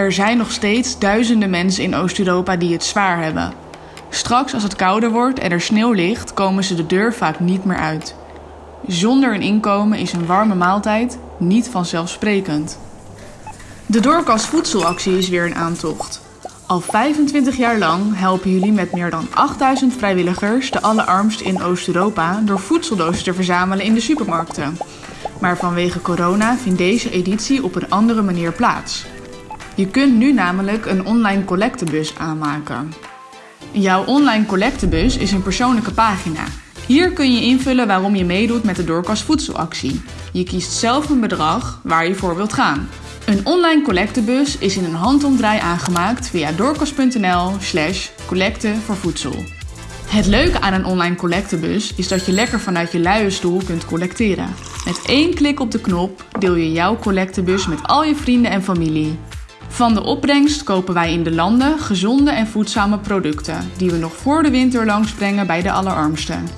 Er zijn nog steeds duizenden mensen in Oost-Europa die het zwaar hebben. Straks als het kouder wordt en er sneeuw ligt, komen ze de deur vaak niet meer uit. Zonder een inkomen is een warme maaltijd niet vanzelfsprekend. De Doorkast Voedselactie is weer een aantocht. Al 25 jaar lang helpen jullie met meer dan 8000 vrijwilligers de allerarmsten in Oost-Europa door voedseldozen te verzamelen in de supermarkten. Maar vanwege corona vindt deze editie op een andere manier plaats. Je kunt nu namelijk een online collectebus aanmaken. Jouw online collectebus is een persoonlijke pagina. Hier kun je invullen waarom je meedoet met de Doorkast Voedselactie. Je kiest zelf een bedrag waar je voor wilt gaan. Een online collectebus is in een handomdraai aangemaakt via doorkast.nl slash collecte voor voedsel. Het leuke aan een online collectebus is dat je lekker vanuit je luie stoel kunt collecteren. Met één klik op de knop deel je jouw collectebus met al je vrienden en familie. Van de opbrengst kopen wij in de landen gezonde en voedzame producten die we nog voor de winter langsbrengen bij de allerarmsten.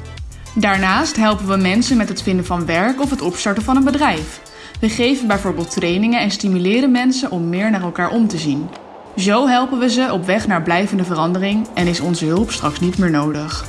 Daarnaast helpen we mensen met het vinden van werk of het opstarten van een bedrijf. We geven bijvoorbeeld trainingen en stimuleren mensen om meer naar elkaar om te zien. Zo helpen we ze op weg naar blijvende verandering en is onze hulp straks niet meer nodig.